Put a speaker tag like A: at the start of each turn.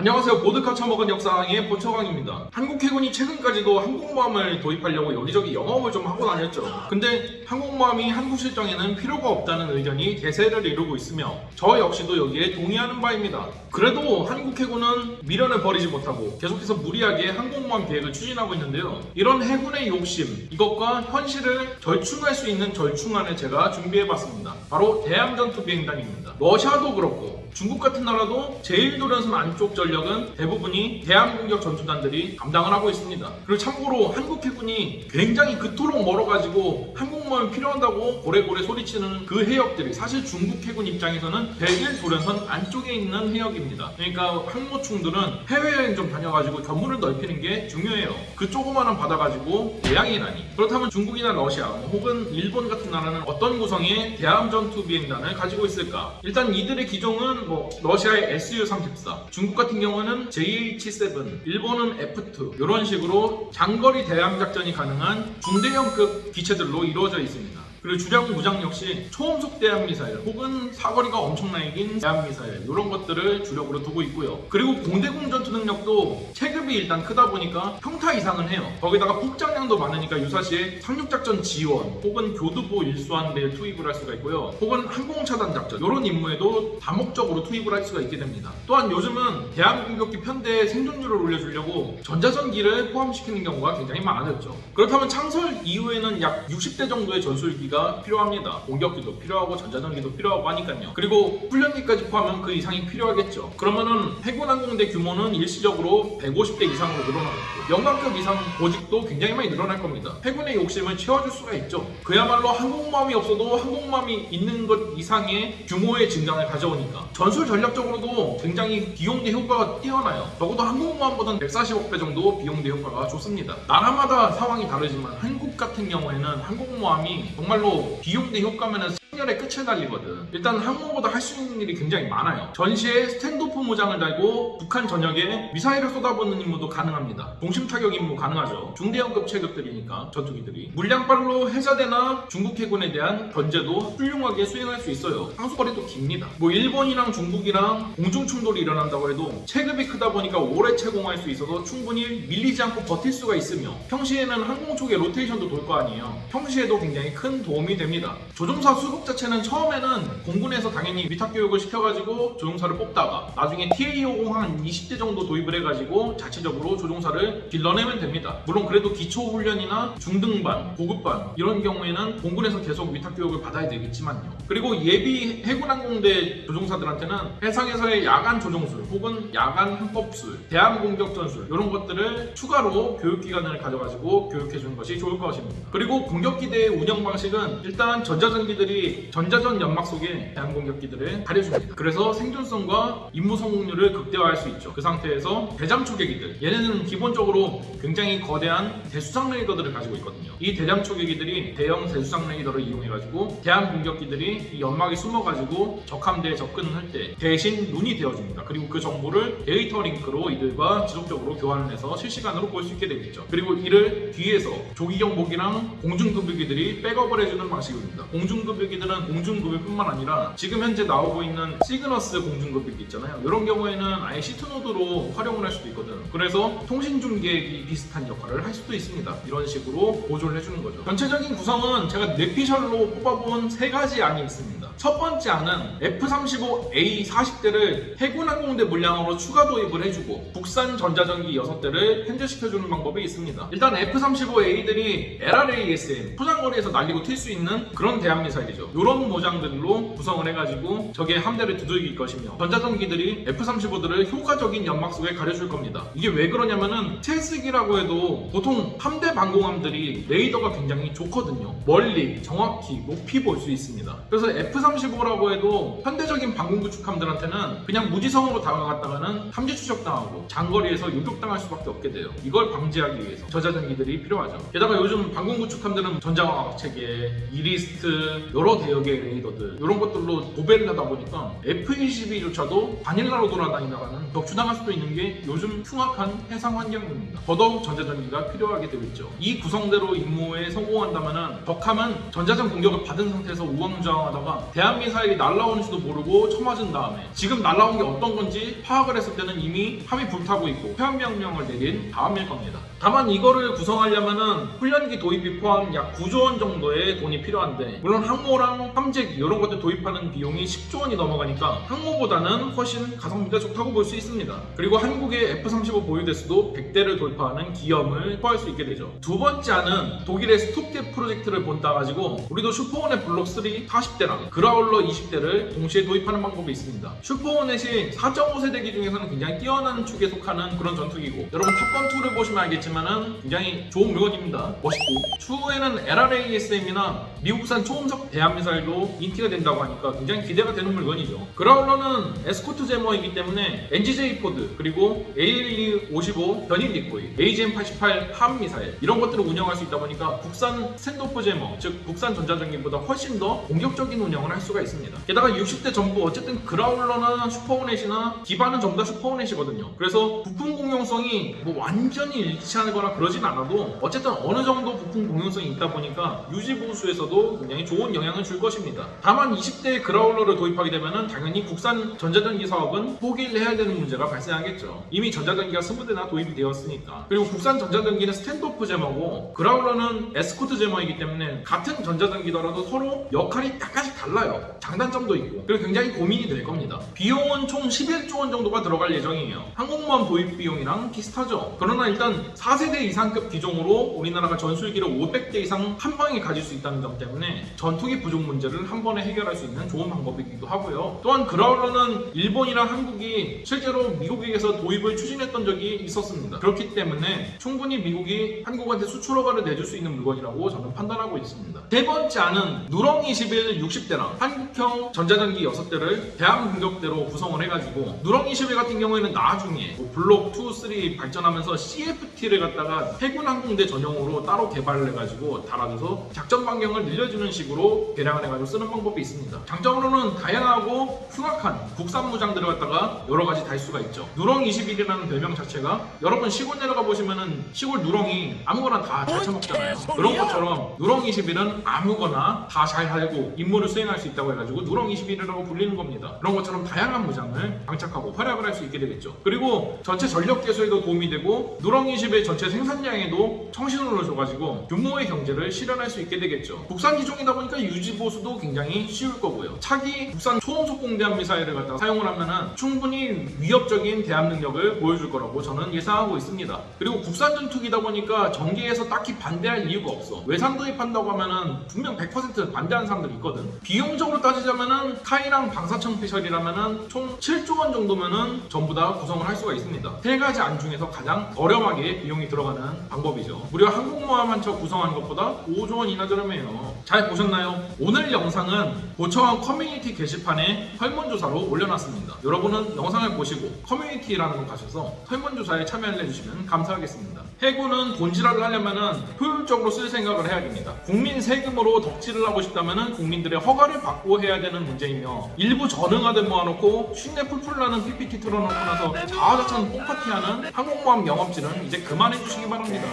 A: 안녕하세요. 보드카 처먹은 역사의 보초강입니다. 한국 해군이 최근까지도 항공모함을 도입하려고 여기저기 영업을 좀 하고 다녔죠. 근데 항공모함이 한국 실정에는 필요가 없다는 의견이 대세를 이루고 있으며 저 역시도 여기에 동의하는 바입니다. 그래도 한국 해군은 미련을 버리지 못하고 계속해서 무리하게 항공모함 계획을 추진하고 있는데요. 이런 해군의 욕심, 이것과 현실을 절충할 수 있는 절충안을 제가 준비해봤습니다. 바로 대함전투 비행단입니다. 러시아도 그렇고 중국 같은 나라도 제1도련선 안쪽 전력은 대부분이 대함공격 전투단들이 감당을 하고 있습니다. 그리고 참고로 한국 해군이 굉장히 그토록 멀어가지고 항공모함이 필요한다고 고래고래 소리치는 그 해역들이 사실 중국 해군 입장에서는 제1도련선 안쪽에 있는 해역입니다. 그러니까 항모충들은 해외여행 좀 다녀가지고 견문을 넓히는 게 중요해요. 그 조그마한 바다 가지고 대양이라니. 그렇다면 중국이나 러시아 혹은 일본 같은 나라는 어떤 구성의 대함 전투 비행단을 가지고 있을까? 일단 이들의 기종은 뭐 러시아의 Su-34, 중국 같은 경우는 JH-7, 일본은 F-2 이런 식으로 장거리 대함 작전이 가능한 중대형급 기체들로 이루어져 있습니다. 그리고 주량 무장 역시 초음속 대함 미사일 혹은 사거리가 엄청나게 긴 대함 미사일 이런 것들을 주력으로 두고 있고요. 그리고 공대공 전투 능력도 체급이 일단 크다 보니까 평타 이상은 해요. 거기다가 폭장량도 많으니까 유사시에 상륙작전 지원 혹은 교두보 일수함대에 투입을 할 수가 있고요. 혹은 항공차단 작전 이런 임무에도 다목적으로 투입을 할 수가 있게 됩니다. 또한 요즘은 대함 공격기 편대의 생존율을 올려주려고 전자전기를 포함시키는 경우가 굉장히 많아졌죠. 그렇다면 창설 이후에는 약 60대 정도의 전술기 가 필요합니다. 공격기도 필요하고 전자전기도 필요하고 하니까요. 그리고 훈련기까지 포함하면 그 이상이 필요하겠죠. 그러면은 해군항공대 규모는 일시적으로 150대 이상으로 늘어나겠고 영광급 이상 보직도 굉장히 많이 늘어날 겁니다. 해군의 욕심을 채워줄 수가 있죠. 그야말로 항공모함이 없어도 항공모함이 있는 것 이상의 규모의 증강을 가져오니까 전술 전략적으로도 굉장히 비용 대 효과가 뛰어나요. 적어도 항공모함보다는 140억 배 정도 비용 대 효과가 좋습니다. 나라마다 상황이 다르지만 한국 같은 경우에는 항공모함이 정말 정말로 비용 대 효과면은 승열의 끝을 달리거든. 일단 항모보다 할 수 있는 일이 굉장히 많아요. 전시에 standoff 무장을 달고 북한 전역에 미사일을 쏟아붓는 임무도 가능합니다. 종심 타격 임무 가능하죠. 중대형급 체급들이니까 전투기들이 물량발로 해자대나 중국 해군에 대한 견제도 훌륭하게 수행할 수 있어요. 항속거리도 깁니다. 뭐 일본이랑 중국이랑 공중 충돌이 일어난다고 해도 체급이 크다 보니까 오래 체공할 수 있어서 충분히 밀리지 않고 버틸 수가 있으며 평시에는 항공 쪽에 로테이션도 돌 거 아니에요. 평시에도 굉장히 큰 도움이 됩니다. 조종사 수급 자체는 처음에는 공군에서 당연히 위탁 교육을 시켜가지고 조종사를 뽑다가 나중에 TA50 한 20대 정도 도입을 해가지고 자체적으로 조종사를 길러내면 됩니다. 물론 그래도 기초 훈련이나 중등반, 고급반 이런 경우에는 공군에서 계속 위탁 교육을 받아야 되겠지만요. 그리고 예비 해군항공대 조종사들한테는 해상에서의 야간 조종술 혹은 야간 항법술, 대함 공격 전술 이런 것들을 추가로 교육 기간을 가져가지고 교육해 주는 것이 좋을 것입니다. 그리고 공격기대의 운영 방식은 일단 전자전기들이 전자전 연막 속에 대한 공격기들을 가려줍니다. 그래서 생존성과 임무 성공률을 극대화할 수 있죠. 그 상태에서 대잠 초계기들 얘네는 기본적으로 굉장히 거대한 대수상 레이더들을 가지고 있거든요. 이 대잠 초계기들이 대형 대수상 레이더를 이용해가지고 대함 공격기들이 이 연막에 숨어가지고 적함대에 접근을 할 때 대신 눈이 되어줍니다. 그리고 그 정보를 데이터 링크로 이들과 지속적으로 교환을 해서 실시간으로 볼 수 있게 되겠죠. 그리고 이를 뒤에서 조기경보기랑 공중급유기들이 백업을 해주는 방식입니다. 공중급유기 들은 공중급유뿐만 아니라 지금 현재 나오고 있는 시그너스 공중급유기 있잖아요. 이런 경우에는 아예 C2 노드로 활용을 할 수도 있거든. 그래서 통신 중계기 비슷한 역할을 할 수도 있습니다. 이런 식으로 보조를 해주는 거죠. 전체적인 구성은 제가 뇌피셜로 뽑아본 세 가지 안이 있습니다. 첫 번째 안은 F-35A 40대를 해군항공대 물량으로 추가 도입을 해주고 국산 전자전기 6대를 현재시켜주는 방법이 있습니다. 일단 F-35A들이 LRASM 포장거리에서 날리고 튈 수 있는 그런 대한미사일이죠. 이런 모장들로 구성을 해가지고 적의 함대를 두들길 것이며 전자전기들이 F-35들을 효과적인 연막 속에 가려줄 겁니다. 이게 왜 그러냐면은 채쓰기라고 해도 보통 함대 방공함들이 레이더가 굉장히 좋거든요. 멀리 정확히 높이 볼 수 있습니다. 그래서 F-35라고 해도 현대적인 방공 구축함들한테는 그냥 무지성으로 다가갔다가는 함재 추적당하고 장거리에서 요격당할 수밖에 없게 돼요. 이걸 방지하기 위해서 전자전기들이 필요하죠. 게다가 요즘 방공 구축함들은 전자광학 체계, 이리스트, 여러 대역의 레이더들 이런 것들로 도배를 하다 보니까 F-22조차도 바닐라로 돌아다니다가는 격추당할 수도 있는 게 요즘 흉악한 해상 환경입니다. 더더욱 전자전기가 필요하게 되고 있죠. 이 구성대로 임무에 성공한다면 적함은 전자전 공격을 받은 상태에서 우왕좌왕하다가 대한미사일이 날라오는지도 모르고 쳐맞은 다음에 지금 날라온 게 어떤 건지 파악을 했을 때는 이미 함이 불타고 있고 회원명령을 내린 다음일 겁니다. 다만 이거를 구성하려면은 훈련기 도입이 포함 약 9조 원 정도의 돈이 필요한데 물론 항모랑 함재기 이런 것들 도입하는 비용이 10조 원이 넘어가니까 항모보다는 훨씬 가성비가 좋다고 볼 수 있습니다. 그리고 한국의 F-35 보유대수도 100대를 돌파하는 기염을 포할 수 있게 되죠. 두 번째는 독일의 스톱게 프로젝트를 본따 가지고 우리도 슈퍼원의 블록 3 40대랑 그라울러 20대를 동시에 도입하는 방법이 있습니다. 슈퍼호넷이 4.5세대기 중에서는 굉장히 뛰어난 축에 속하는 그런 전투기고 여러분 탑건2를 보시면 알겠지만 은 굉장히 좋은 물건입니다. 멋있고 추후에는 LRASM이나 미국산 초음속 대함미사일도 인티가 된다고 하니까 굉장히 기대가 되는 물건이죠. 그라울러는 에스코트 jammer이기 때문에 NGJ pod 그리고 ALE-55 견인 decoy, AGM-88 HARM 미사일 이런 것들을 운영할 수 있다 보니까 국산 standoff jammer 즉 국산 전자전기보다 훨씬 더 공격적인 운영을 할 수가 있습니다. 게다가 60대 전부 어쨌든 그라울러나 슈퍼호넷이나 기반은 전부 다 슈퍼호넷이거든요. 그래서 부품 공용성이 뭐 완전히 일치하거나 그러진 않아도 어쨌든 어느 정도 부품 공용성이 있다 보니까 유지 보수에서 도 굉장히 좋은 영향을 줄 것입니다. 다만 20대 그라울러를 도입하게 되면은 당연히 국산 전자전기 사업은 포기를 해야 되는 문제가 발생하겠죠. 이미 전자전기가 20대나 도입이 되었으니까. 그리고 국산 전자전기는 standoff jammer고 그라울러는 에스코트 jammer이기 때문에 같은 전자전기더라도 서로 역할이 약간씩 달라요. 장단점도 있고. 그리고 굉장히 고민이 될 겁니다. 비용은 총 11조 원 정도가 들어갈 예정이에요. 항공모함 도입 비용이랑 비슷하죠. 그러나 일단 4세대 이상급 기종으로 우리나라가 전술기를 500대 이상 한 방에 가질 수 있다는 점 때문에 전투기 부족 문제를 한 번에 해결할 수 있는 좋은 방법이기도 하고요. 또한 그라울러는 일본이랑 한국이 실제로 미국에서 도입을 추진했던 적이 있었습니다. 그렇기 때문에 충분히 미국이 한국한테 수출 허가를 내줄 수 있는 물건이라고 저는 판단하고 있습니다. 세 번째 안은 누렁 21 60대랑 한국형 전자전기 6대를 대함 공격대로 구성을 해가지고 누렁 21 같은 경우에는 나중에 뭐 블록 2, 3 발전하면서 CFT를 갖다가 해군 항공대 전용으로 따로 개발을 해가지고 달아줘서 작전 반경을 늘려주는 식으로 개량을 해가지고 쓰는 방법이 있습니다. 장점으로는 다양하고 흉악한 국산 무장들을 갖다가 여러 가지 달 수가 있죠. 누렁 21이라는 별명 자체가 여러분 시골 내려가 보시면은 시골 누렁이 아무거나 다 잘 처먹잖아요. 그런 것처럼 누렁 21은 아무거나 다잘 살고 임무를 수행할 수 있다고 해가지고 누렁 21이라고 불리는 겁니다. 그런 것처럼 다양한 무장을 장착하고 활약을 할 수 있게 되겠죠. 그리고 전체 전력 개수에도 도움이 되고 누렁 20의 전체 생산량에도 청신호를 줘가지고 규모의 경제를 실현할 수 있게 되겠죠. 국산 기종이다 보니까 유지 보수도 굉장히 쉬울 거고요. 차기 국산 초음속 대함 미사일을 갖다가 사용을 하면은 충분히 위협적인 대함 능력을 보여줄 거라고 저는 예상하고 있습니다. 그리고 국산 전투기다 보니까 전개에서 딱히 반대할 이유가 없어. 외산 도입한다고 하면은 분명 100% 반대하는 사람들이 있거든. 비용적으로 따지자면은 카이랑 방사청 피셜이라면은 총 7조 원 정도면은 전부 다 구성을 할 수가 있습니다. 세 가지 안 중에서 가장 저렴하게 비용이 들어가는 방법이죠. 무려 항공모함 한 척 구성하는 것보다 5조 원이나 저렴해요. 잘 보셨나요? 오늘 영상은 보청한 커뮤니티 게시판에 설문조사로 올려놨습니다. 여러분은 영상을 보시고 커뮤니티라는 곳 가셔서 설문조사에 참여를 해주시면 감사하겠습니다. 해군은 본질화를 하려면 효율적으로 쓸 생각을 해야 됩니다. 국민 세금으로 덕질을 하고 싶다면 국민들의 허가를 받고 해야 되는 문제이며 일부 전응하듯 모아놓고 쉰내 풀풀 나는 PPT 틀어놓고 나서 자화자찬 뽕파티하는 항공모함 영업질은 이제 그만해 주시기 바랍니다.